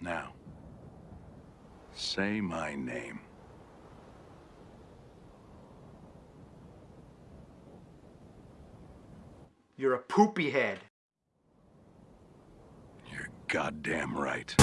Now, say my name. You're a poopy head. You're goddamn right.